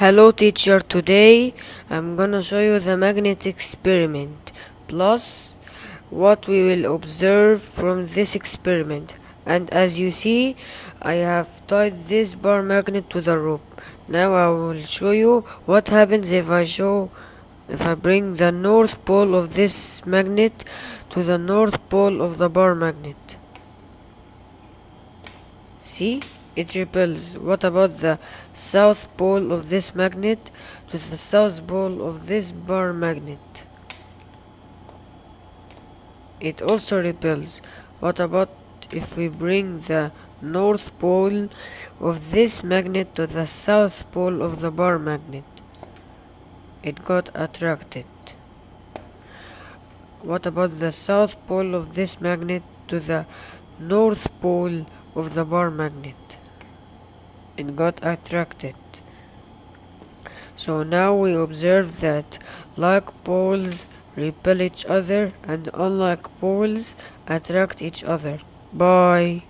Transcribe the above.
Hello teacher, today I'm gonna show you the magnet experiment plus what we will observe from this experiment and as you see I have tied this bar magnet to the rope. Now I will show you what happens if I show if I bring the north pole of this magnet to the north pole of the bar magnet. See? It repels. What about the south pole of this magnet to the south pole of this bar magnet? It also repels. What about if we bring the north pole of this magnet to the south pole of the bar magnet? It got attracted. What about the south pole of this magnet to the north pole of the bar magnet? It got attracted. So now we observe that like poles repel each other and unlike poles attract each other. Bye.